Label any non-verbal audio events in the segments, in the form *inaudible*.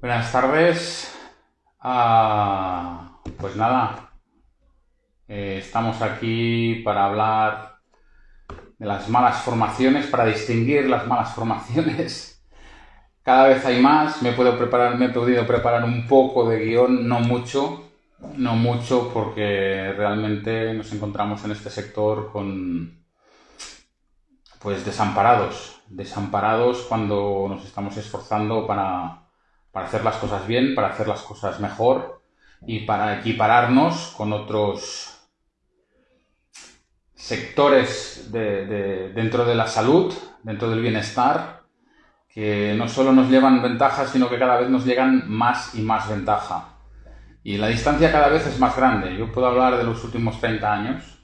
Buenas tardes. Ah, pues nada, eh, estamos aquí para hablar de las malas formaciones, para distinguir las malas formaciones. Cada vez hay más, me, puedo preparar, me he podido preparar un poco de guion, no mucho, no mucho porque realmente nos encontramos en este sector con pues desamparados, desamparados cuando nos estamos esforzando para, para hacer las cosas bien, para hacer las cosas mejor y para equipararnos con otros sectores de, dentro de la salud, dentro del bienestar, que no solo nos llevan ventaja, sino que cada vez nos llegan más y más ventaja. Y la distancia cada vez es más grande. Yo puedo hablar de los últimos 30 años,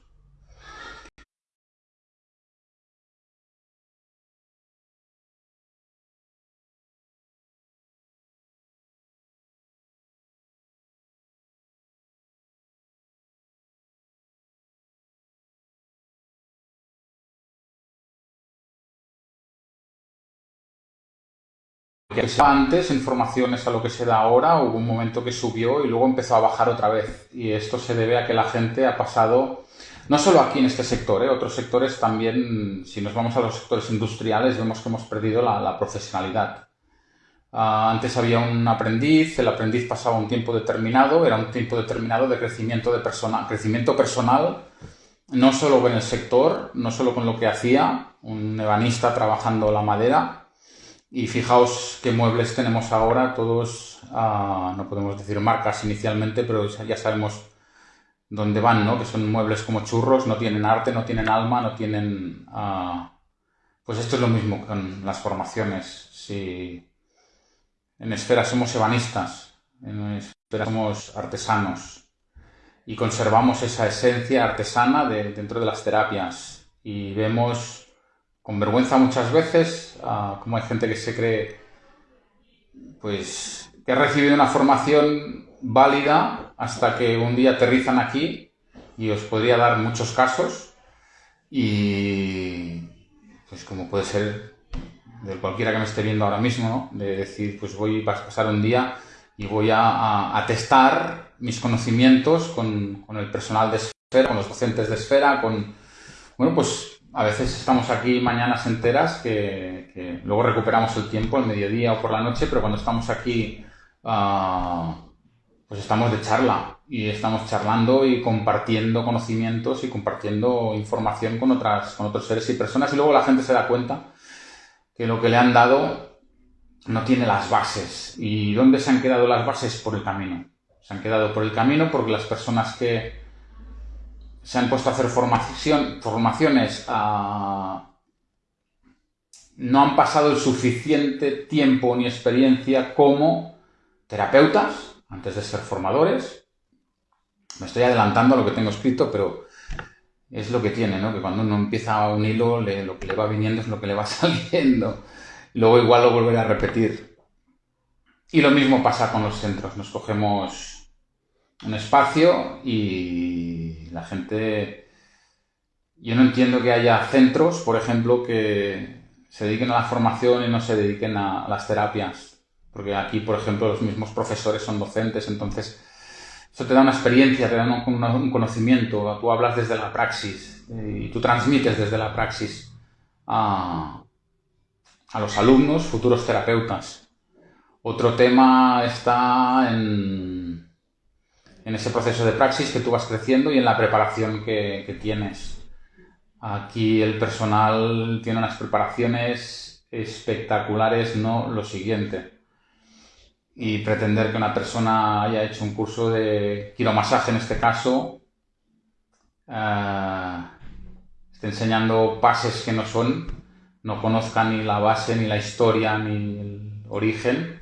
antes en formaciones a lo que se da ahora, hubo un momento que subió y luego empezó a bajar otra vez. Y esto se debe a que la gente ha pasado, no solo aquí en este sector, ¿eh? otros sectores también, si nos vamos a los sectores industriales, vemos que hemos perdido la, profesionalidad. Ah, antes había un aprendiz, el aprendiz pasaba un tiempo determinado, era un tiempo determinado de crecimiento, de persona, crecimiento personal, no solo en el sector, no solo con lo que hacía, un ebanista trabajando la madera, y fijaos qué muebles tenemos ahora, todos, ah, no podemos decir marcas inicialmente, pero ya sabemos dónde van, ¿no? Que son muebles como churros, no tienen arte, no tienen alma, no tienen... Ah, pues esto es lo mismo con las formaciones. Si en esfera somos ebanistas, en esfera somos artesanos y conservamos esa esencia artesana de, dentro de las terapias y vemos con vergüenza muchas veces, como hay gente que se cree pues que ha recibido una formación válida hasta que un día aterrizan aquí y os podría dar muchos casos y pues como puede ser de cualquiera que me esté viendo ahora mismo, de decir pues voy a pasar un día y voy a, testar mis conocimientos con, con, el personal de esfera, con los docentes de esfera, con, bueno, pues a veces estamos aquí mañanas enteras que, luego recuperamos el tiempo al mediodía o por la noche, pero cuando estamos aquí, ah, pues estamos de charla y estamos charlando y compartiendo conocimientos y compartiendo información con, otras, con otros seres y personas y luego la gente se da cuenta que lo que le han dado no tiene las bases. ¿Y dónde se han quedado las bases? Por el camino. Se han quedado por el camino porque las personas que, se han puesto a hacer formación, formaciones, ah, no han pasado el suficiente tiempo ni experiencia como terapeutas, antes de ser formadores. Me estoy adelantando a lo que tengo escrito, pero es lo que tiene, ¿no? Que cuando uno empieza un hilo, lo que le va viniendo es lo que le va *laughs* saliendo. Luego igual lo volveré a repetir. Y lo mismo pasa con los centros. Nos cogemos un espacio y la gente... Yo no entiendo que haya centros, por ejemplo, que se dediquen a la formación y no se dediquen a las terapias. Porque aquí, por ejemplo, los mismos profesores son docentes, entonces eso te da una experiencia, te da un conocimiento, tú hablas desde la praxis eh, y tú transmites desde la praxis a, a los alumnos, futuros terapeutas. Otro tema está en en ese proceso de praxis que tú vas creciendo y en la preparación que, tienes. Aquí el personal tiene unas preparaciones espectaculares, no lo siguiente. Y pretender que una persona haya hecho un curso de quiromasaje en este caso, eh, esté enseñando pases que no son, no conozca ni la base, ni la historia, ni el origen.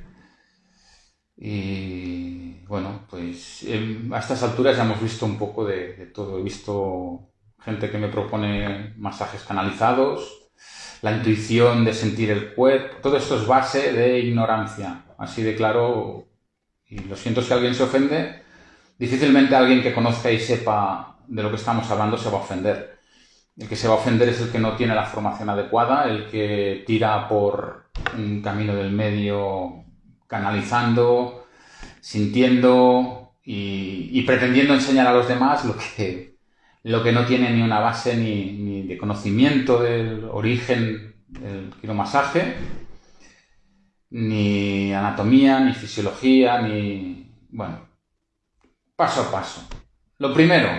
Y bueno, pues em, a estas alturas ya hemos visto un poco de, todo. He visto gente que me propone masajes canalizados, la intuición de sentir el cuerpo, todo esto es base de ignorancia, así de claro, y lo siento si alguien se ofende, difícilmente alguien que conozca y sepa de lo que estamos hablando se va a ofender. El que se va a ofender es el que no tiene la formación adecuada, el que tira por un camino del medio canalizando, sintiendo y, pretendiendo enseñar a los demás lo que, lo que no tiene ni una base ni, de conocimiento del origen del quiromasaje, ni anatomía, ni fisiología, ni... bueno, paso a paso. Lo primero,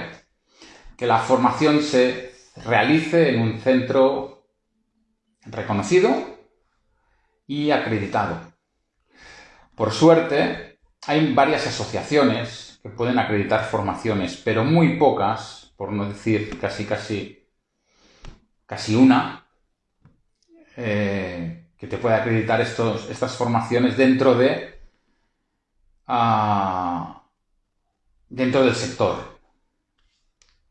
que la formación se realice en un centro reconocido y acreditado. Por suerte, hay varias asociaciones que pueden acreditar formaciones, pero muy pocas, por no decir casi casi casi una, eh, que te puede acreditar estos, estas formaciones dentro de ah, dentro del sector.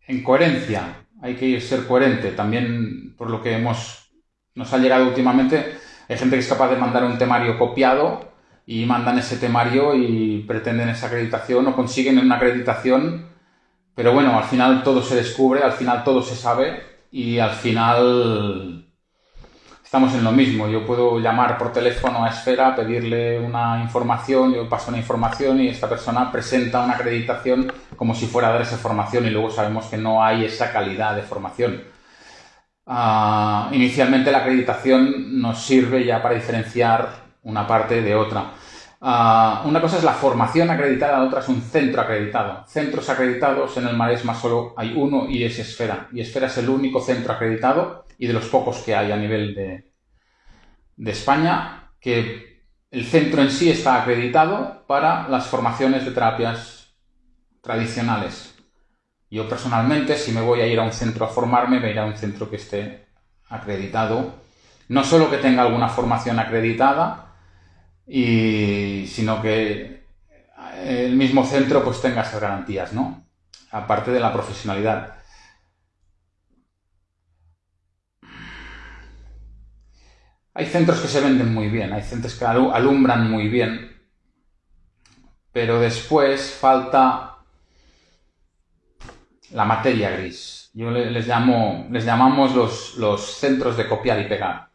En coherencia, hay que ser coherente. También, por lo que hemos nos ha llegado últimamente, hay gente que es capaz de mandar un temario copiado y mandan ese temario y pretenden esa acreditación o consiguen una acreditación, pero bueno, al final todo se descubre, al final todo se sabe y al final estamos en lo mismo. Yo puedo llamar por teléfono a Esfera, pedirle una información, yo paso una información y esta persona presenta una acreditación como si fuera a dar esa formación y luego sabemos que no hay esa calidad de formación. Ah, inicialmente la acreditación nos sirve ya para diferenciar una parte de otra. Ah, una cosa es la formación acreditada, otra es un centro acreditado. Centros acreditados en el Maresma solo hay uno y es Esfera. Y Esfera es el único centro acreditado y de los pocos que hay a nivel de, de España, que el centro en sí está acreditado para las formaciones de terapias tradicionales. Yo personalmente, si me voy a ir a un centro a formarme, me iré a un centro que esté acreditado. No solo que tenga alguna formación acreditada, y sino que el mismo centro pues tenga esas garantías, ¿no? Aparte de la profesionalidad. Hay centros que se venden muy bien, hay centros que alumbran muy bien, pero después falta la materia gris. Yo les llamo, les llamamos los, los centros de copiar y pegar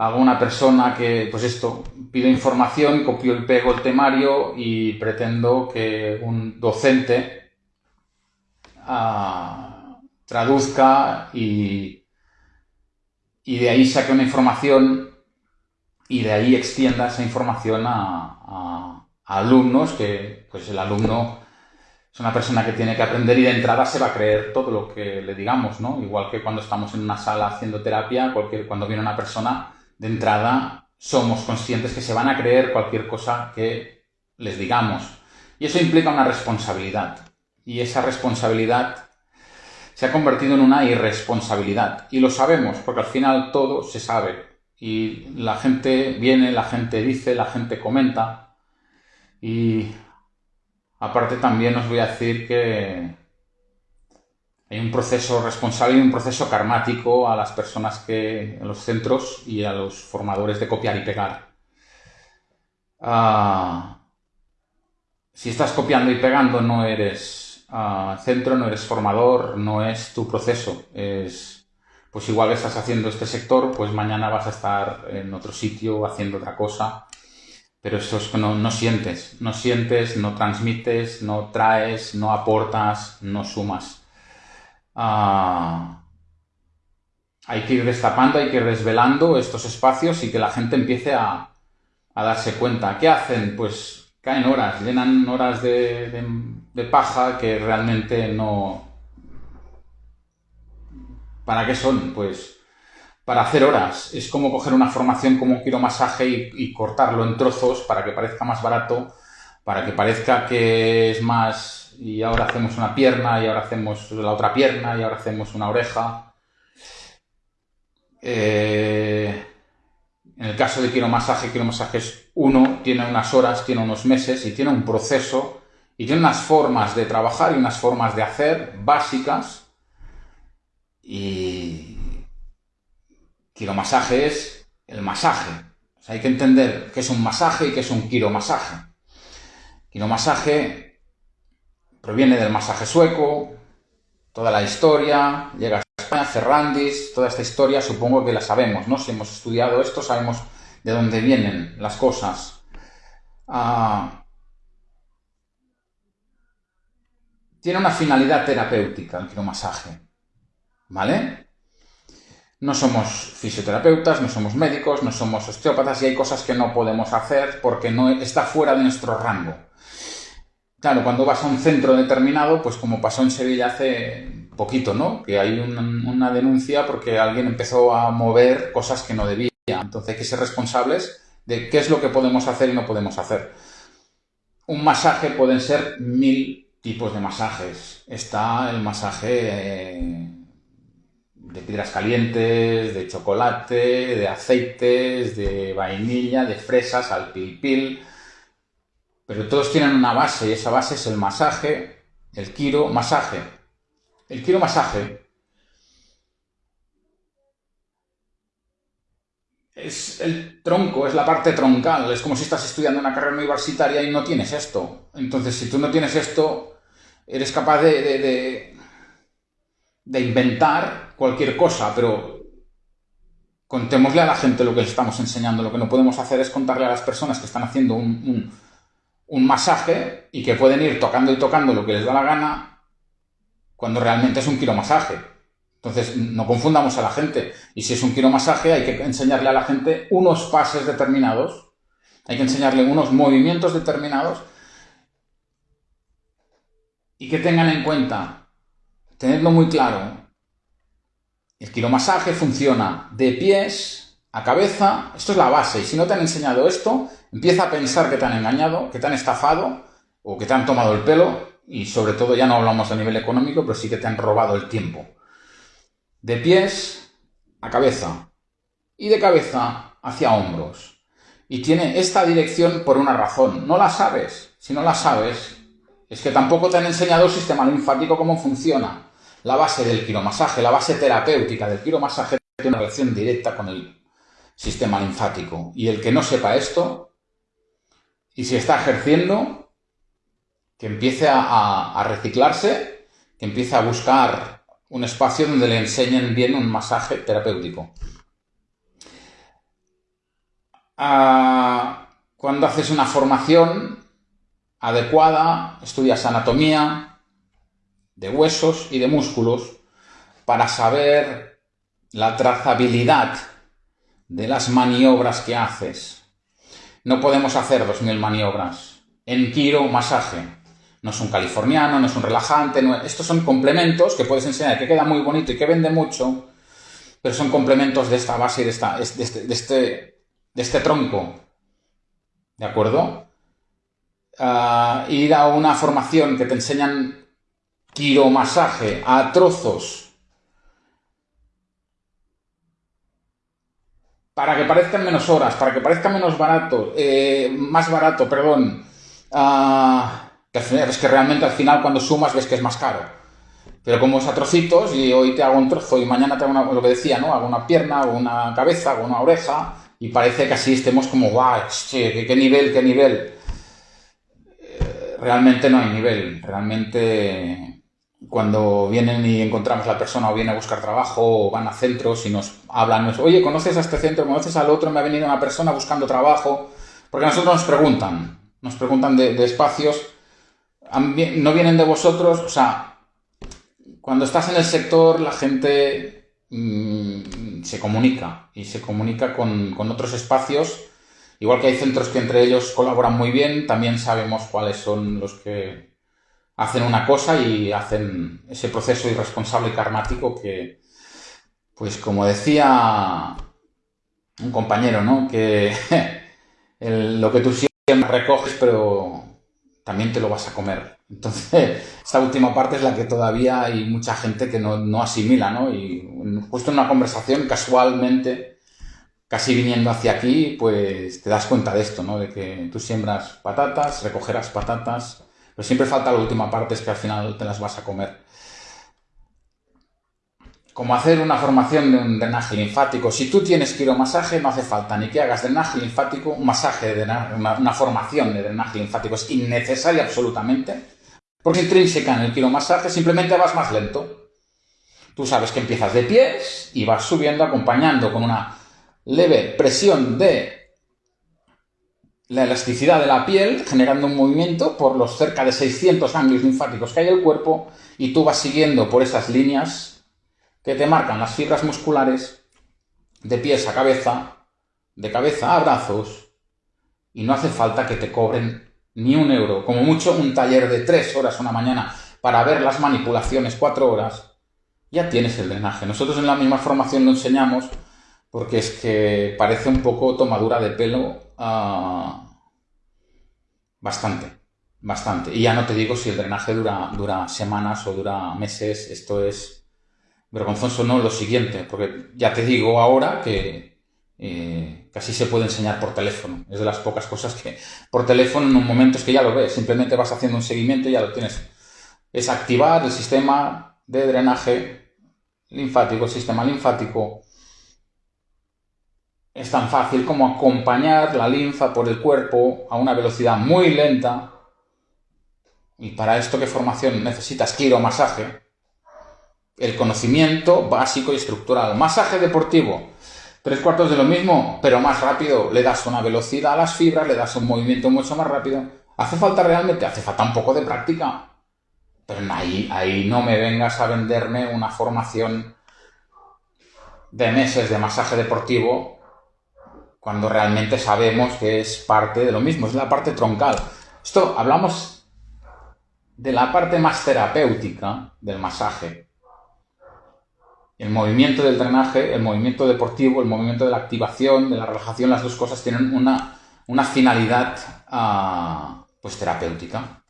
hago una persona que, pues esto, pido información, copio y pego el temario y pretendo que un docente ah, traduzca y, y de ahí saque una información y de ahí extienda esa información a, alumnos que, pues el alumno es una persona que tiene que aprender y de entrada se va a creer todo lo que le digamos, ¿no? Igual que cuando estamos en una sala haciendo terapia, cuando viene una persona de entrada somos conscientes que se van a creer cualquier cosa que les digamos. Y eso implica una responsabilidad. Y esa responsabilidad se ha convertido en una irresponsabilidad. Y lo sabemos, porque al final todo se sabe. Y la gente viene, la gente dice, la gente comenta. Y aparte también os voy a decir que hay un proceso responsable y un proceso karmático a las personas que, en los centros y a los formadores de copiar y pegar. Ah, si estás copiando y pegando no eres ah, centro, no eres formador, no es tu proceso. Es, pues igual que estás haciendo este sector, pues mañana vas a estar en otro sitio haciendo otra cosa. Pero eso es que no, no sientes, no sientes, no transmites, no traes, no aportas, no sumas. Ah, hay que ir destapando, hay que ir desvelando estos espacios y que la gente empiece a, darse cuenta. ¿Qué hacen? Pues caen horas, llenan horas de, paja que realmente no... ¿Para qué son? Pues para hacer horas. Es como coger una formación como un quiromasaje y, y cortarlo en trozos para que parezca más barato, para que parezca que es más y ahora hacemos una pierna y ahora hacemos la otra pierna y ahora hacemos una oreja. Eh, en el caso de quiromasaje, quiromasaje es uno, tiene unas horas, tiene unos meses y tiene un proceso y tiene unas formas de trabajar y unas formas de hacer básicas y quiromasaje es el masaje. hay que entender qué es un masaje y qué es un quiromasaje. Quiromasaje proviene del masaje sueco, toda la historia, llega a España, Ferrandis, toda esta historia supongo que la sabemos, ¿no? Si hemos estudiado esto sabemos de dónde vienen las cosas. ah, tiene una finalidad terapéutica el quiromasaje, ¿vale? No somos fisioterapeutas, no somos médicos, no somos osteópatas y hay cosas que no podemos hacer porque no está fuera de nuestro rango. Claro, cuando vas a un centro determinado, pues como pasó en Sevilla hace poquito, ¿no? Que hay una denuncia porque alguien empezó a mover cosas que no debía. Entonces hay que ser responsables de qué es lo que podemos hacer y no podemos hacer. Un masaje pueden ser mil tipos de masajes. Está el masaje eh, de piedras calientes, de chocolate, de aceites, de vainilla, de fresas, al pil pil. Pero todos tienen una base y esa base es el masaje, el quiro masaje. El quiro masaje es el tronco, es la parte troncal. Es como si estás estudiando una carrera universitaria y no tienes esto. Entonces, si tú no tienes esto, eres capaz de, de, inventar cualquier cosa, pero contémosle a la gente lo que le estamos enseñando. Lo que no podemos hacer es contarle a las personas que están haciendo un masaje y que pueden ir tocando y tocando lo que les da la gana cuando realmente es un quiromasaje. Entonces, no confundamos a la gente. Y si es un quiromasaje, hay que enseñarle a la gente unos pases determinados, hay que enseñarle unos movimientos determinados y que tengan en cuenta, tenedlo muy claro, el quiromasaje funciona de pies a cabeza, esto es la base, y si no te han enseñado esto, empieza a pensar que te han engañado, que te han estafado, o que te han tomado el pelo, y sobre todo ya no hablamos a nivel económico, pero sí que te han robado el tiempo. De pies a cabeza, y de cabeza hacia hombros. Y tiene esta dirección por una razón. No la sabes. Si no la sabes, es que tampoco te han enseñado el sistema linfático cómo funciona. La base del quiromasaje, la base terapéutica del quiromasaje tiene una relación directa con el sistema linfático. Y el que no sepa esto, y si está ejerciendo, que empiece a, reciclarse, que empiece a buscar un espacio donde le enseñen bien un masaje terapéutico. Ah, cuando haces una formación, adecuada, estudias anatomía de huesos y de músculos para saber la trazabilidad de las maniobras que haces. No podemos hacer 2.000 maniobras. En Kiro, masaje. No es un californiano, no es un relajante. Estos son complementos que puedes enseñar, que queda muy bonito y que vende mucho, pero son complementos de esta base y de, esta, de, este, de, este, de este tronco. ¿De acuerdo? ir a una formación que te enseñan quiromasaje a trozos para que parezcan menos horas, para que parezca menos barato, eh, más barato, perdón, que es que realmente al final cuando sumas ves que es más caro. Pero como es a trocitos y hoy te hago un trozo y mañana te hago una, lo que decía, ¿no? Hago una pierna, hago una cabeza, hago una oreja y parece que así estemos como, guau, qué nivel, qué nivel realmente no hay nivel. Realmente cuando vienen y encontramos a la persona o viene a buscar trabajo o van a centros y nos hablan, oye, ¿conoces a este centro? ¿Conoces al otro? Me ha venido una persona buscando trabajo. Porque nosotros nos preguntan, nos preguntan de, espacios, no vienen de vosotros, o sea, cuando estás en el sector la gente mm, se comunica y se comunica con, con otros espacios Igual que hay centros que entre ellos colaboran muy bien, también sabemos cuáles son los que hacen una cosa y hacen ese proceso irresponsable y karmático que, pues como decía un compañero, ¿no? Que *laughs* lo que tú siempre recoges, pero también te lo vas a comer. Entonces, *laughs* esta última parte es la que todavía hay mucha gente que no, no asimila, ¿no? Y justo en una conversación, casualmente, casi viniendo hacia aquí, pues te das cuenta de esto, ¿no? De que tú siembras patatas, recogerás patatas, pero siempre falta la última parte, es que al final te las vas a comer. Como hacer una formación de un drenaje linfático. Si tú tienes quiromasaje, no hace falta ni que hagas drenaje linfático, un masaje, de una, una formación de drenaje linfático es innecesaria absolutamente, porque intrínseca en el quiromasaje simplemente vas más lento. Tú sabes que empiezas de pies y vas subiendo acompañando con una leve presión de la elasticidad de la piel, generando un movimiento por los cerca de 600 ganglios linfáticos que hay en el cuerpo, y tú vas siguiendo por esas líneas que te marcan las fibras musculares de pies a cabeza, de cabeza a brazos, y no hace falta que te cobren ni un euro, como mucho un taller de tres horas una mañana para ver las manipulaciones cuatro horas, ya tienes el drenaje. Nosotros en la misma formación lo enseñamos porque es que parece un poco tomadura de pelo ah, bastante, bastante. Y ya no te digo si el drenaje dura, dura semanas o dura meses, esto es vergonzoso, no lo siguiente, porque ya te digo ahora que eh, casi se puede enseñar por teléfono. Es de las pocas cosas que por teléfono en un momento es que ya lo ves, simplemente vas haciendo un seguimiento y ya lo tienes. Es activar el sistema de drenaje linfático, el sistema linfático es tan fácil como acompañar la linfa por el cuerpo a una velocidad muy lenta. Y para esto, ¿qué formación necesitas? masaje El conocimiento básico y estructural. Masaje deportivo. Tres cuartos de lo mismo, pero más rápido. Le das una velocidad a las fibras, le das un movimiento mucho más rápido. ¿Hace falta realmente? Hace falta un poco de práctica. Pero ahí, ahí no me vengas a venderme una formación de meses de masaje deportivo cuando realmente sabemos que es parte de lo mismo, es la parte troncal. Esto hablamos de la parte más terapéutica del masaje. El movimiento del drenaje, el movimiento deportivo, el movimiento de la activación, de la relajación, las dos cosas tienen una, una finalidad uh, pues terapéutica.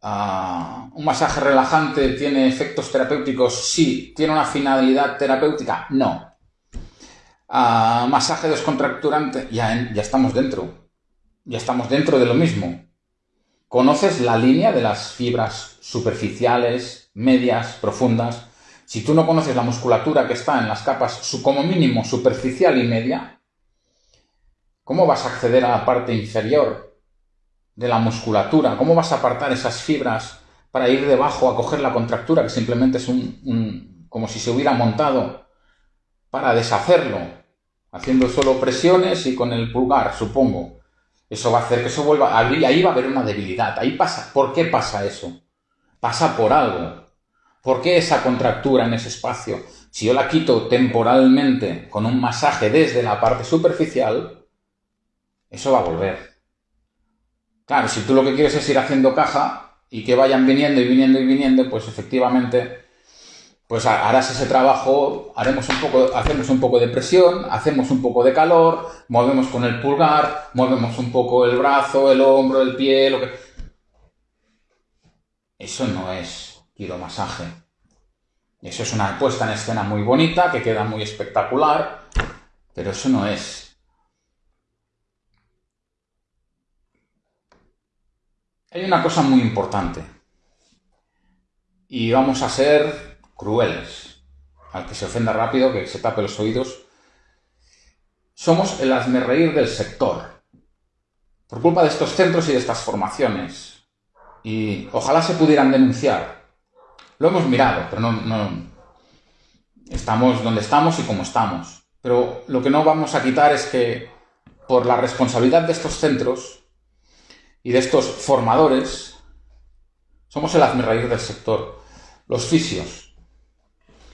Uh, ¿Un masaje relajante tiene efectos terapéuticos? Sí. ¿Tiene una finalidad terapéutica? No a masaje descontracturante, ya, ya estamos dentro. Ya estamos dentro de lo mismo. Conoces la línea de las fibras superficiales, medias, profundas. Si tú no conoces la musculatura que está en las capas como mínimo superficial y media, ¿cómo vas a acceder a la parte inferior de la musculatura? ¿Cómo vas a apartar esas fibras para ir debajo a coger la contractura, que simplemente es un como si se hubiera montado para deshacerlo? Haciendo solo presiones y con el pulgar, supongo. Eso va a hacer que eso vuelva, ahí va a haber una debilidad, ahí pasa, ¿por qué pasa eso? Pasa por algo. ¿Por qué esa contractura en ese espacio? Si yo la quito temporalmente con un masaje desde la parte superficial, eso va a volver. Claro, si tú lo que quieres es ir haciendo caja y que vayan viniendo y viniendo y viniendo, pues efectivamente pues harás ese trabajo, haremos un poco, hacemos un poco de presión, hacemos un poco de calor, movemos con el pulgar, movemos un poco el brazo, el hombro, el pie, lo que... Eso no es quiromasaje. Eso es una puesta en escena muy bonita, que queda muy espectacular, pero eso no es. Hay una cosa muy importante. Y vamos a ser crueles. Al que se ofenda rápido, que se tape los oídos. Somos el reír del sector. Por culpa de estos centros y de estas formaciones. Y ojalá se pudieran denunciar. Lo hemos mirado, pero no, estamos donde estamos y como estamos. Pero lo que no vamos a quitar es que por la responsabilidad de estos centros y de estos formadores, somos el reír del sector. Los fisios,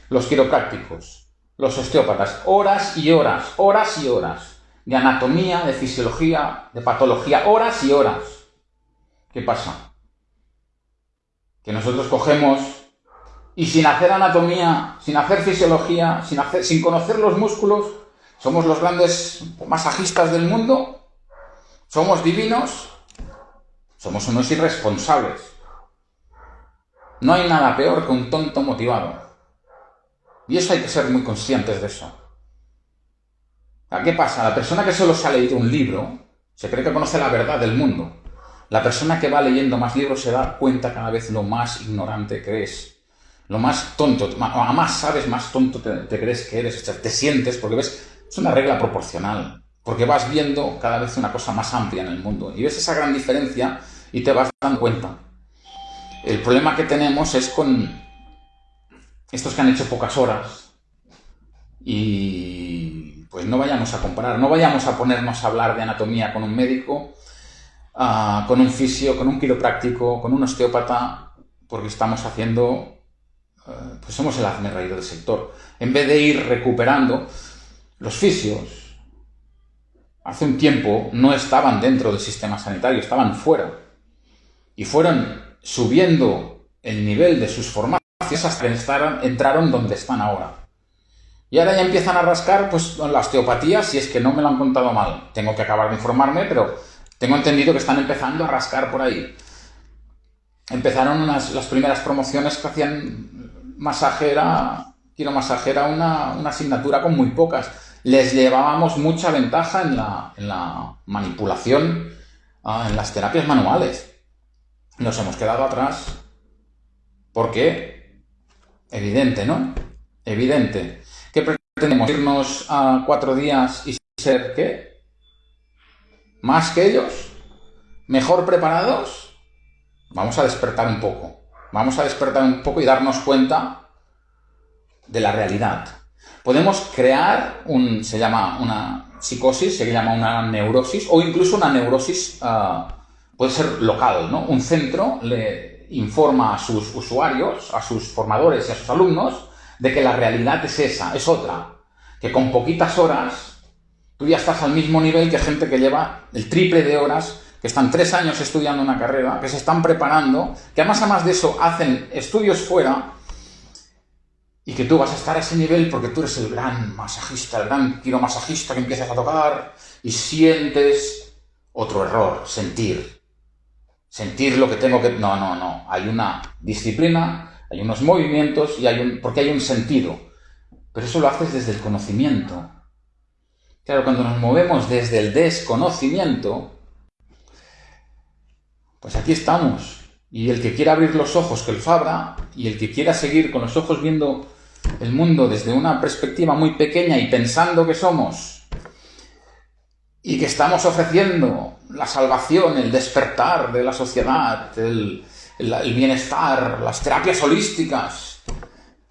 los quiroprácticos, los osteópatas, horas y horas, horas y horas, de anatomía, de fisiología, de patología, horas y horas. ¿Qué pasa? Que nosotros cogemos y sin hacer anatomía, sin hacer fisiología, sin, hacer, sin conocer los músculos, somos los grandes masajistas del mundo, somos divinos, somos unos irresponsables. No hay nada peor que un tonto motivado. Y eso hay que ser muy conscientes de eso. ¿Qué pasa? La persona que solo se ha leído un libro se cree que conoce la verdad del mundo. La persona que va leyendo más libros se da cuenta cada vez lo más ignorante que es. Lo más tonto, a más sabes, más tonto te, crees que eres. Te sientes, porque ves, es una regla proporcional. Porque vas viendo cada vez una cosa más amplia en el mundo. Y ves esa gran diferencia y te vas dando cuenta. El problema que tenemos es con estos que han hecho pocas horas y pues no vayamos a comparar, no vayamos a ponernos a hablar de anatomía con un médico, ah, con un fisio, con un quiropráctico, con un osteópata, porque estamos haciendo, eh, pues somos el hazme reír del sector. En vez de ir recuperando, los fisios hace un tiempo no estaban dentro del sistema sanitario, estaban fuera. Y fueron subiendo el nivel de sus formaciones hasta que entraron donde están ahora. Y ahora ya empiezan a rascar pues la osteopatía, si es que no me lo han contado mal. Tengo que acabar de informarme, pero tengo entendido que están empezando a rascar por ahí. Empezaron las primeras promociones que hacían masaje, era, quiero masaje, era una, asignatura con muy pocas. Les llevábamos mucha ventaja en la, manipulación, ah, en las terapias manuales. Nos hemos quedado atrás. ¿Por qué? Evidente, ¿no? Evidente. ¿Qué pretendemos? ¿Irnos a cuatro días y ser qué? ¿Más que ellos? ¿Mejor preparados? Vamos a despertar un poco. Vamos a despertar un poco y darnos cuenta de la realidad. Podemos crear un, se llama una psicosis, se llama una neurosis, o incluso una neurosis ah, puede ser local, ¿no? Un centro le informa a sus usuarios, a sus formadores y a sus alumnos de que la realidad es esa, es otra. Que con poquitas horas tú ya estás al mismo nivel que gente que lleva el triple de horas, que están tres años estudiando una carrera, que se están preparando, que además además de eso hacen estudios fuera y que tú vas a estar a ese nivel porque tú eres el gran masajista, el gran quiromasajista que empiezas a tocar y sientes otro error, sentir. Sentir lo que tengo que... No, no, no. Hay una disciplina hay unos movimientos y hay un, porque hay un sentido. Pero eso lo haces desde el conocimiento. Claro, cuando nos movemos desde el desconocimiento, pues aquí estamos. Y el que quiera abrir los ojos, que el fabra, y el que quiera seguir con los ojos viendo el mundo desde una perspectiva muy pequeña y pensando que somos y que estamos ofreciendo la salvación, el despertar de la sociedad, el, bienestar, las terapias holísticas,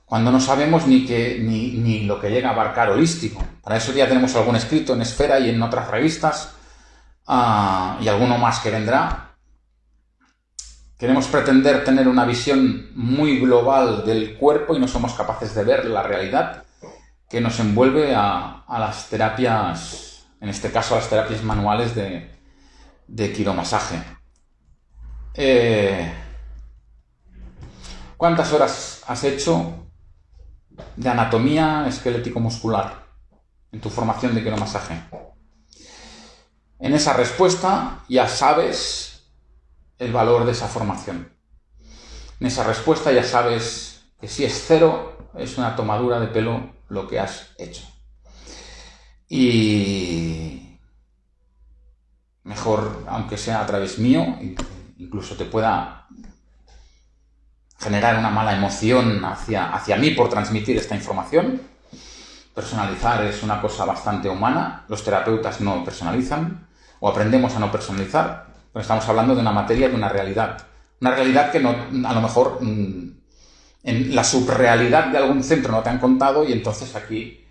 cuando no sabemos ni, que, ni, lo que llega a abarcar holístico. Para eso ya tenemos algún escrito en Esfera y en otras revistas, ah, y alguno más que vendrá. Queremos pretender tener una visión muy global del cuerpo y no somos capaces de ver la realidad que nos envuelve a, las terapias, en este caso las terapias manuales de, de quiromasaje. Eh, ¿Cuántas horas has hecho de anatomía esquelético-muscular en tu formación de quiromasaje? En esa respuesta ya sabes el valor de esa formación. En esa respuesta ya sabes que si es cero, es una tomadura de pelo lo que has hecho. Y mejor, aunque sea a través mío, incluso te pueda generar una mala emoción hacia, hacia mí por transmitir esta información. Personalizar es una cosa bastante humana. Los terapeutas no personalizan o aprendemos a no personalizar. Pero estamos hablando de una materia, de una realidad. Una realidad que no, a lo mejor mm, en la subrealidad de algún centro no te han contado y entonces aquí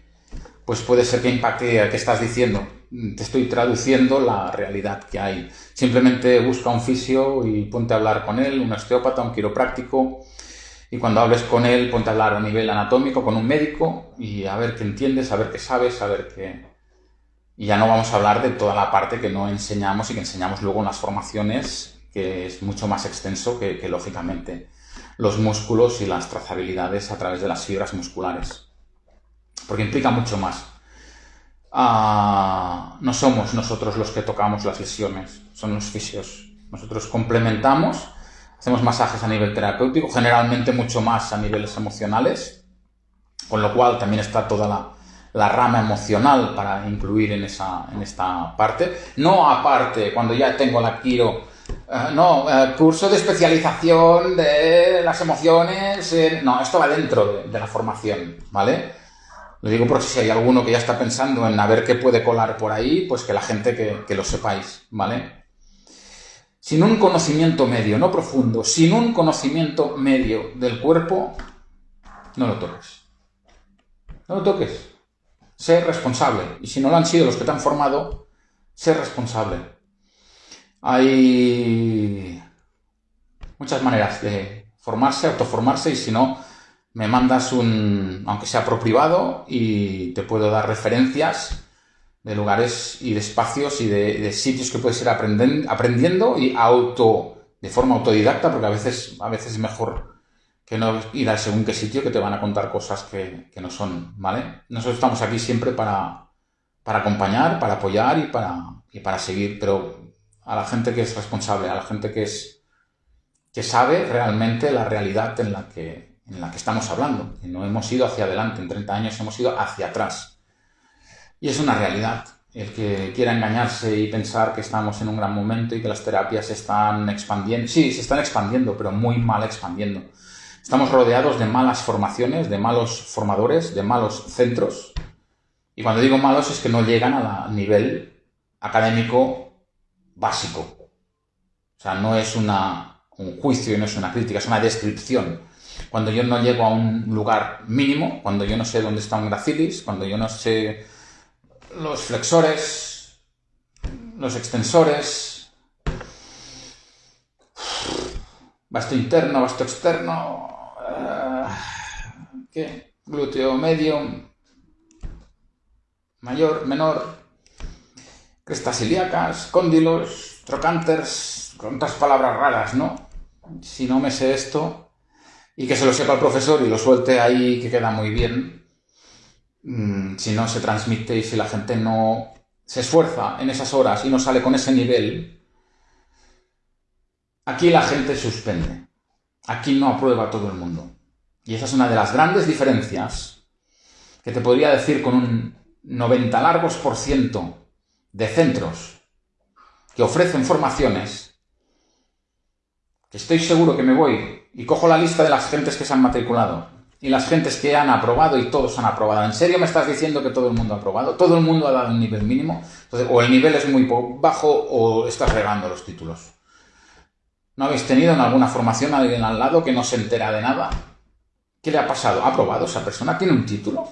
pues puede ser que impacte a qué estás diciendo. Te estoy traduciendo la realidad que hay. Simplemente busca un fisio y ponte a hablar con él, un osteópata, un quiropráctico, y cuando hables con él, ponte a hablar a nivel anatómico con un médico y a ver qué entiendes, a ver qué sabes, a ver qué... Y ya no vamos a hablar de toda la parte que no enseñamos y que enseñamos luego en las formaciones, que es mucho más extenso que lógicamente los músculos y las trazabilidades a través de las fibras musculares porque implica mucho más. Ah, no somos nosotros los que tocamos las lesiones, son los fisios. Nosotros complementamos, hacemos masajes a nivel terapéutico, generalmente mucho más a niveles emocionales, con lo cual también está toda la, rama emocional para incluir en, esa, en esta parte. No aparte, cuando ya tengo la quiro, eh, no, eh, curso de especialización de las emociones, no, esto va dentro de, de la formación, ¿vale? Lo digo por si hay alguno que ya está pensando en a ver qué puede colar por ahí, pues que la gente que, lo sepáis, ¿vale? Sin un conocimiento medio, no profundo, sin un conocimiento medio del cuerpo, no lo toques. No lo toques. Sé responsable. Y si no lo han sido los que te han formado, sé responsable. Hay muchas maneras de formarse, autoformarse, y si no, me mandas un, aunque sea por privado, y te puedo dar referencias de lugares y de espacios y de, sitios que puedes ir aprendiendo y auto, de forma autodidacta, porque a veces, a veces es mejor que no ir al según qué sitio que te van a contar cosas que, no son, ¿vale? Nosotros estamos aquí siempre para, para acompañar, para apoyar y para, y para seguir, pero a la gente que es responsable, a la gente que es que sabe realmente la realidad en la que, en la que estamos hablando, no hemos ido hacia adelante, en 30 años hemos ido hacia atrás. Y es una realidad. El que quiera engañarse y pensar que estamos en un gran momento y que las terapias se están expandiendo, sí, se están expandiendo, pero muy mal expandiendo. Estamos rodeados de malas formaciones, de malos formadores, de malos centros. Y cuando digo malos es que no llegan al nivel académico básico. O sea, no es una, un juicio y no es una crítica, es una descripción. Cuando yo no llego a un lugar mínimo, cuando yo no sé dónde está un gracilis, cuando yo no sé los flexores, los extensores, vasto interno, vasto externo, ¿qué? glúteo medio, mayor, menor, crestas ilíacas, cóndilos, trocanters, con otras palabras raras, ¿no? Si no me sé esto, y que se lo sepa el profesor y lo suelte ahí, que queda muy bien, mm, si no se transmite y si la gente no se esfuerza en esas horas y no sale con ese nivel, aquí la gente suspende. Aquí no aprueba todo el mundo. Y esa es una de las grandes diferencias que te podría decir con un 90 largos por ciento de centros que ofrecen formaciones, que estoy seguro que me voy y cojo la lista de las gentes que se han matriculado y las gentes que han aprobado y todos han aprobado. ¿En serio me estás diciendo que todo el mundo ha aprobado? ¿Todo el mundo ha dado un nivel mínimo? Entonces, o el nivel es muy bajo o estás regando los títulos. ¿No habéis tenido en alguna formación a alguien al lado que no se entera de nada? ¿Qué le ha pasado? ¿Ha aprobado esa persona? ¿Tiene un título?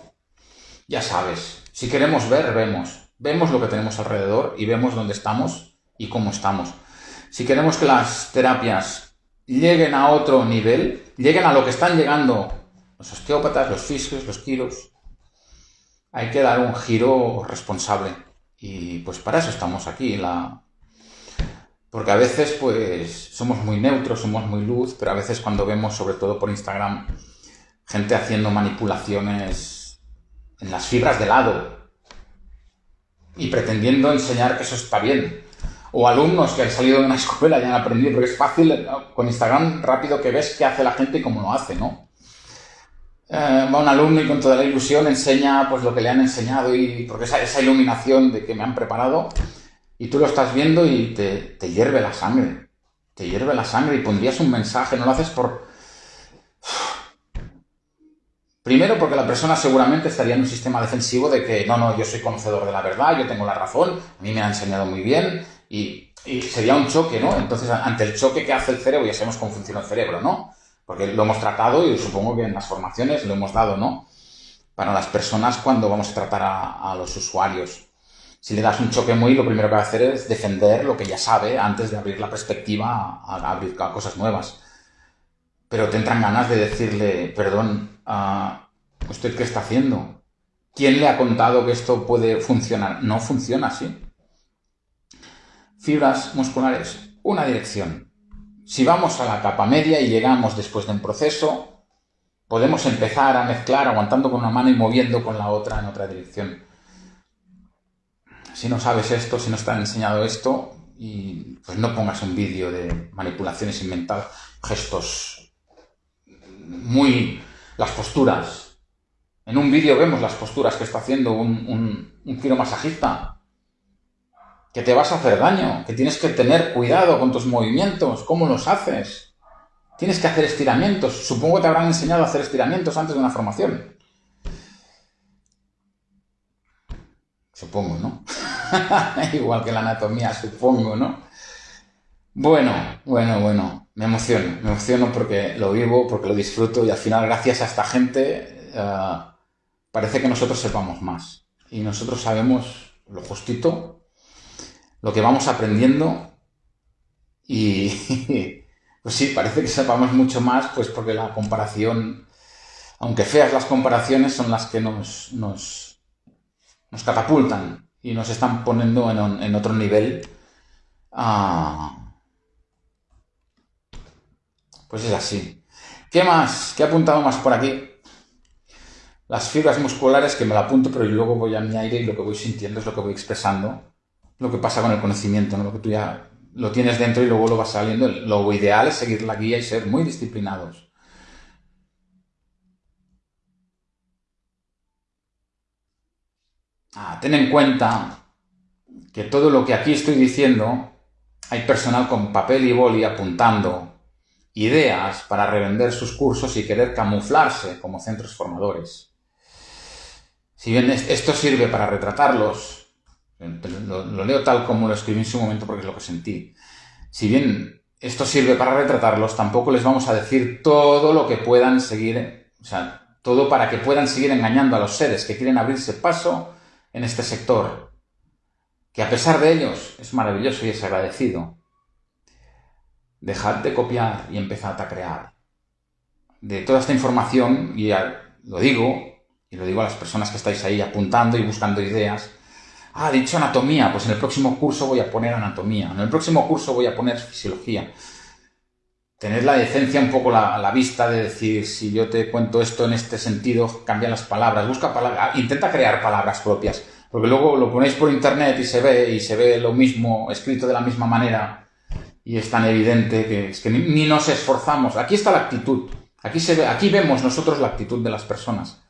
Ya sabes, si queremos ver, vemos. Vemos lo que tenemos alrededor y vemos dónde estamos y cómo estamos. Si queremos que las terapias lleguen a otro nivel, lleguen a lo que están llegando los osteópatas, los fisios, los quiros, hay que dar un giro responsable. Y pues para eso estamos aquí. La... Porque a veces pues somos muy neutros, somos muy luz, pero a veces cuando vemos, sobre todo por Instagram, gente haciendo manipulaciones en las fibras de lado y pretendiendo enseñar que eso está bien. O alumnos que han salido de una *laughs* escuela y han aprendido, porque es fácil con Instagram rápido que ves qué hace la gente y cómo lo hace, ¿no? Eh, va un alumno y con toda la ilusión enseña pues lo que le han enseñado y porque esa, esa iluminación de que me han preparado y tú lo estás viendo y te, te hierve la sangre, te hierve la sangre y pondrías un mensaje, no lo haces por, Primero porque la persona seguramente estaría en un sistema defensivo de que no, no, yo soy conocedor de la verdad, yo tengo la razón, a mí me ha enseñado muy bien y, sería un choque, ¿no? Entonces, ante el choque que hace el cerebro, ya sabemos cómo funciona el cerebro, ¿no? Porque lo hemos tratado y supongo que en las formaciones lo hemos dado, ¿no? Para las personas cuando vamos a tratar a, los usuarios. Si le das un choque muy, lo primero que va a hacer es defender lo que ya sabe antes de abrir la perspectiva a, abrir cosas nuevas. Pero te entran ganas de decirle, perdón, ¿usted qué está haciendo? ¿Quién le ha contado que esto puede funcionar? No funciona así. Fibras musculares, una dirección. Si vamos a la capa media y llegamos después de un proceso, podemos empezar a mezclar aguantando con una mano y moviendo con la otra en otra dirección. Si no sabes esto, si no está enseñado esto, y pues no pongas un vídeo de manipulaciones inventadas, gestos muy las posturas. En un vídeo vemos las posturas que está haciendo un, un, un masajista. Que te vas a hacer daño, que tienes que tener cuidado con tus movimientos, cómo los haces. Tienes que hacer estiramientos. Supongo que te habrán enseñado a hacer estiramientos antes de una formación. Supongo, ¿no? *laughs* Igual que la anatomía, supongo, ¿no? Bueno, bueno, bueno, me emociono, me emociono porque lo vivo, porque lo disfruto y al final gracias a esta gente eh, parece que nosotros sepamos más. y nosotros sabemos lo justito, lo que vamos aprendiendo y *laughs* pues sí, parece que sepamos mucho más, pues porque la comparación, aunque feas las comparaciones, son las que nos, nos, nos catapultan y nos están poniendo en, otro nivel. Ah, pues es así. ¿Qué más? ¿Qué he apuntado más por aquí? Las fibras musculares que me la apunto, pero luego voy a mi aire y lo que voy sintiendo es lo que voy expresando. Lo que pasa con el conocimiento, ¿no? lo que tú ya lo tienes dentro y luego lo vas saliendo. Lo ideal es seguir la guía y ser muy disciplinados. Ah, ten en cuenta que todo lo que aquí estoy diciendo, hay personal con papel y boli apuntando ideas para revender sus cursos y querer camuflarse como centros formadores. Si bien esto sirve para retratarlos, lo, leo tal como lo escribí en su momento porque es lo que sentí. Si bien esto sirve para retratarlos, tampoco les vamos a decir todo lo que puedan seguir, o sea, todo para que puedan seguir engañando a los seres que quieren abrirse paso en este sector, que a pesar de ellos es maravilloso y es agradecido. Dejad de copiar y empezad a crear. De toda esta información, y lo digo, y lo digo a las personas que estáis ahí apuntando y buscando ideas, ah, dicho anatomía, pues en el próximo curso voy a poner anatomía, en el próximo curso voy a poner fisiología. Tener la decencia un poco a la, vista de decir, si yo te cuento esto en este sentido, cambia las palabras, busca palabras, ah, intenta crear palabras propias, porque luego lo ponéis por internet y se ve, y se ve lo mismo, escrito de la misma manera, y es tan evidente que es que ni, ni nos esforzamos. Aquí está la actitud, aquí, se ve, aquí vemos nosotros la actitud de las personas.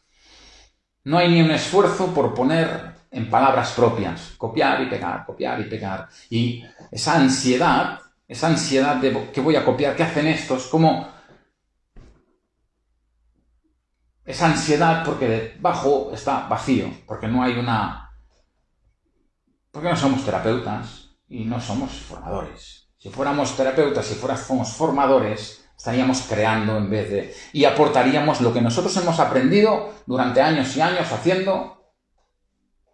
No hay ni un esfuerzo por poner en palabras propias, copiar y pegar, copiar y pegar. Y esa ansiedad, esa ansiedad de qué voy a copiar, qué hacen estos, como esa ansiedad porque debajo está vacío, porque no hay una... porque no somos terapeutas y no somos formadores. Si fuéramos terapeutas, si fuéramos formadores, estaríamos creando en vez de... y aportaríamos lo que nosotros hemos aprendido durante años y años haciendo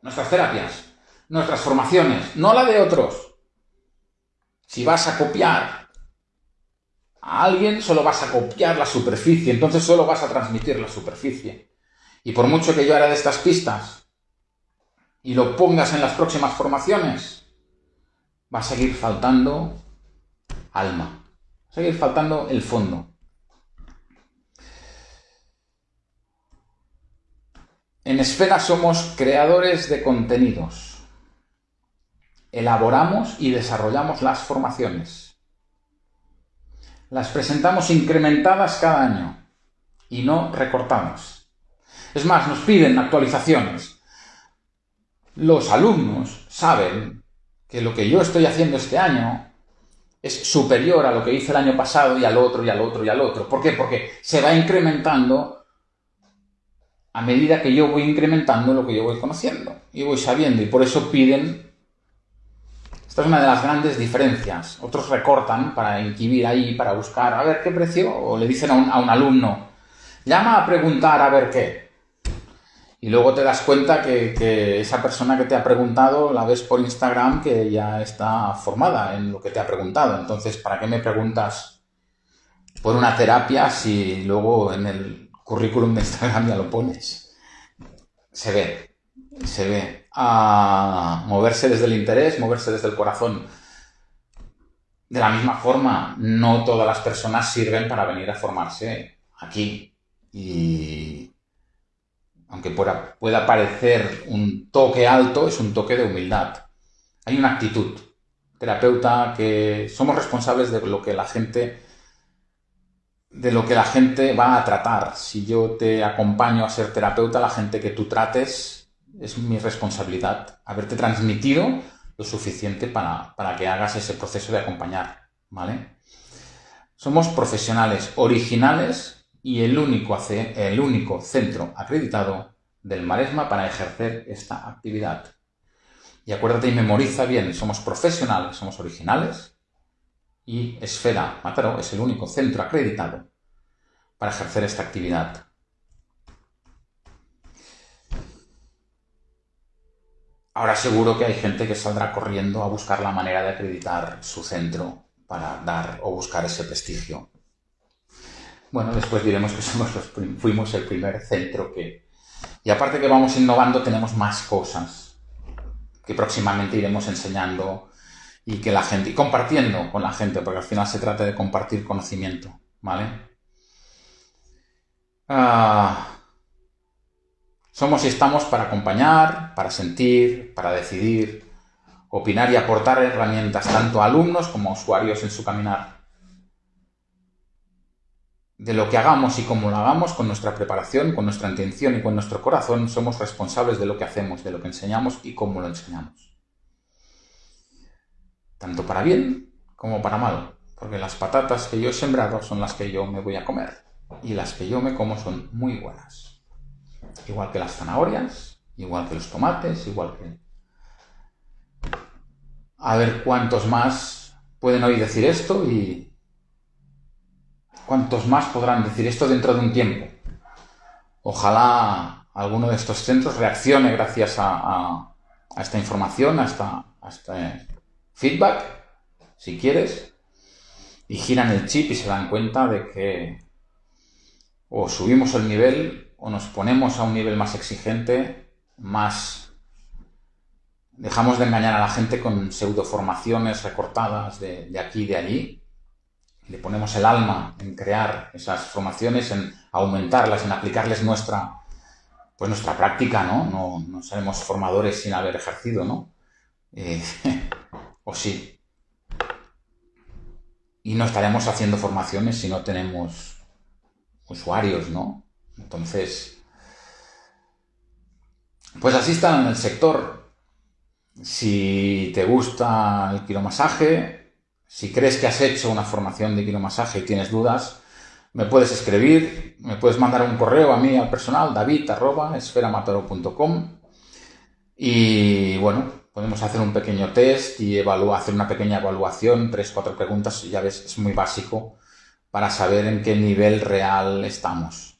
nuestras terapias, nuestras formaciones, no la de otros. Si vas a copiar a alguien, solo vas a copiar la superficie, entonces solo vas a transmitir la superficie. Y por mucho que yo haga de estas pistas y lo pongas en las próximas formaciones, va a seguir faltando alma, va a seguir faltando el fondo. En Esfera somos creadores de contenidos. Elaboramos y desarrollamos las formaciones. Las presentamos incrementadas cada año y no recortamos. Es más, nos piden actualizaciones. Los alumnos saben que lo que yo estoy haciendo este año es superior a lo que hice el año pasado y al otro y al otro y al otro. ¿Por qué? Porque se va incrementando a medida que yo voy incrementando lo que yo voy conociendo y voy sabiendo y por eso piden esta es una de las grandes diferencias otros recortan para inquibir ahí para buscar a ver qué precio o le dicen a un, a un alumno llama a preguntar a ver qué. Y luego te das cuenta que, que, esa persona que te ha preguntado la ves por Instagram que ya está formada en lo que te ha preguntado. Entonces ¿para qué me preguntas por una terapia si luego en el currículum de Instagram ya lo pones. Se ve, se ve. A moverse desde el interés, moverse desde el corazón. De la misma forma, no todas las personas sirven para venir a formarse aquí. Y aunque pueda, pueda parecer un toque alto, es un toque de humildad. Hay una actitud terapeuta que somos responsables de lo que la gente de lo que la gente va a tratar. Si yo te acompaño a ser terapeuta, la gente que tú trates es mi responsabilidad haberte transmitido lo suficiente para, que hagas ese proceso de acompañar, ¿vale? Somos profesionales originales y el único, el único centro acreditado del Maresma para ejercer esta actividad. Y acuérdate y memoriza bien, somos profesionales, somos originales, y Esfera Mataró es el único centro acreditado para ejercer esta actividad. ahora seguro que hay gente que saldrá corriendo a buscar la manera de acreditar su centro para dar o buscar ese prestigio. Bueno, después diremos que *laughs* somos los, fuimos el primer centro que... Y aparte que vamos innovando, tenemos más cosas que próximamente iremos enseñando y que la gente... y compartiendo con la gente, porque al final se trata de compartir conocimiento, ¿vale? Ah, somos y estamos para acompañar, para sentir, para decidir, opinar y aportar herramientas tanto a alumnos como a usuarios en su caminar. De lo que hagamos y cómo lo hagamos, con nuestra preparación, con nuestra intención y con nuestro corazón, somos responsables de lo que hacemos, de lo que enseñamos y cómo lo enseñamos. Tanto para bien como para mal, porque las patatas que yo he sembrado son las que yo me voy a comer y las que yo me como son muy buenas. Igual que las zanahorias, igual que los tomates, igual que... A ver cuántos más pueden hoy decir esto y cuántos más podrán decir esto dentro de un tiempo. Ojalá alguno de estos centros reaccione gracias a, esta información, a, a este feedback, si quieres, y giran el chip y se dan cuenta de que o subimos el nivel o nos ponemos a un nivel más exigente, más... Dejamos de engañar a la gente con pseudo formaciones recortadas de, aquí y de allí. Le ponemos el alma en crear esas formaciones, en aumentarlas, en aplicarles nuestra, pues nuestra práctica, ¿no? No, no seremos formadores sin haber ejercido, ¿no? Eh, *laughs* o sí. Y no estaremos haciendo formaciones si no tenemos usuarios, ¿no? Entonces, pues así está en el sector. Si te gusta el quiromasaje, si crees que has hecho una formación de quiromasaje y tienes dudas, me puedes escribir, me puedes mandar un correo a mí al personal, david.esferamatoro.com y bueno, podemos hacer un pequeño test y hacer una pequeña evaluación, tres, cuatro preguntas, ya ves, es muy básico para saber en qué nivel real estamos.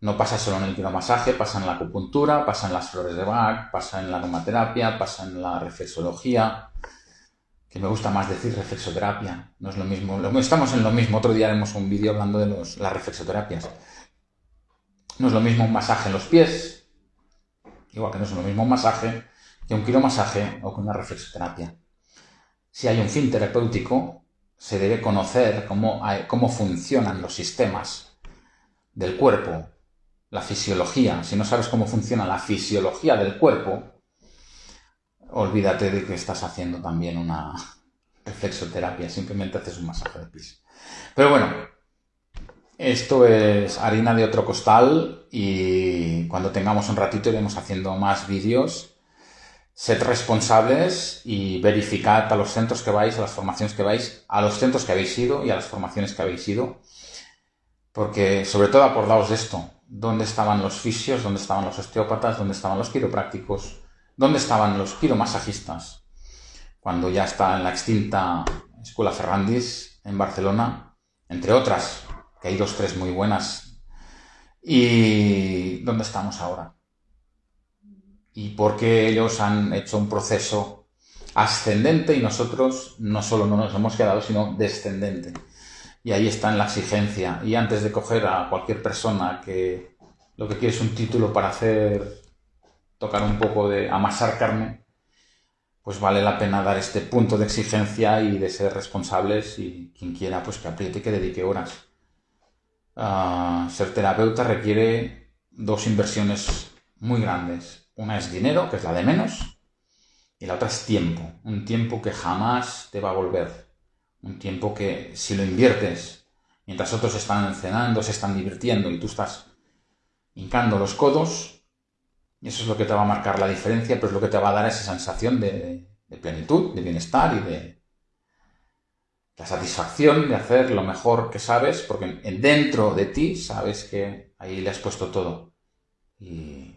No pasa solo en el quiromasaje, pasa en la acupuntura, pasa en las flores de Bach, pasa en la aromaterapia, pasa en la reflexología, que me gusta más decir reflexoterapia, no es lo mismo, estamos en lo mismo, otro día haremos un vídeo hablando de los, las reflexoterapias. No es lo mismo un masaje en los pies, igual que no es lo mismo un masaje que un quiromasaje o que una reflexoterapia. Si hay un fin terapéutico, se debe conocer cómo, cómo funcionan los sistemas del cuerpo, la fisiología. Si no sabes cómo funciona la fisiología del cuerpo, olvídate de que estás haciendo también una *laughs* reflexoterapia, simplemente haces un masaje de pies. Pero bueno, esto es harina de otro costal y cuando tengamos un ratito iremos haciendo más vídeos Sed responsables y verificad a los centros que vais, a las formaciones que vais, a los centros que habéis ido y a las formaciones que habéis ido. Porque sobre todo acordaos de esto. ¿Dónde estaban los fisios? ¿Dónde estaban los osteópatas? ¿Dónde estaban los quiroprácticos? ¿Dónde estaban los quiromasajistas? Cuando ya está en la extinta Escuela Ferrandis en Barcelona, entre otras, que hay dos, tres muy buenas. ¿Y dónde estamos ahora? Y porque ellos han hecho un proceso ascendente y nosotros no solo no nos hemos quedado, sino descendente. Y ahí está en la exigencia. Y antes de coger a cualquier persona que lo que quiere es un título para hacer, tocar un poco de amasar carne, pues vale la pena dar este punto de exigencia y de ser responsables y quien quiera pues que apriete y que dedique horas. Ah, ser terapeuta requiere dos inversiones muy grandes una es dinero, que es la de menos, y la otra es tiempo. Un tiempo que jamás te va a volver. Un tiempo que si lo inviertes mientras otros están cenando, se están divirtiendo y tú estás hincando los codos, eso es lo que te va a marcar la diferencia, pero es lo que te va a dar esa sensación de, de plenitud, de bienestar y de la satisfacción de hacer lo mejor que sabes, porque dentro de ti sabes que ahí le has puesto todo. Y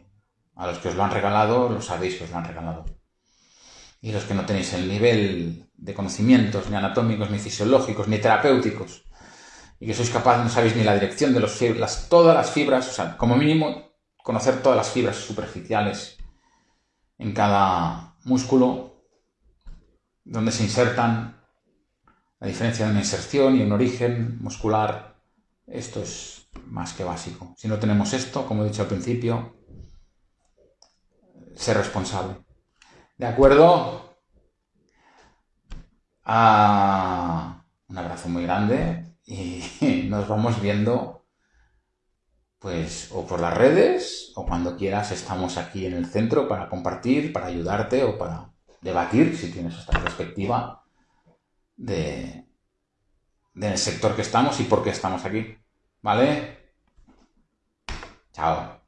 a los que os lo han regalado, lo sabéis que os lo han regalado. Y los que no tenéis el nivel de conocimientos, ni anatómicos, ni fisiológicos, ni terapéuticos, y que sois capaces, no sabéis ni la dirección de los las, todas las fibras, o sea, como mínimo, conocer todas las fibras superficiales en cada músculo, donde se insertan la diferencia de una inserción y un origen muscular. Esto es más que básico. Si no tenemos esto, como he dicho al principio, ser responsable. ¿De acuerdo? Ah, un abrazo muy grande y *laughs* nos vamos viendo pues o por las redes o cuando quieras estamos aquí en el centro para compartir, para ayudarte o para debatir si tienes esta perspectiva de, del sector que estamos y por qué estamos aquí. ¿Vale? Chao.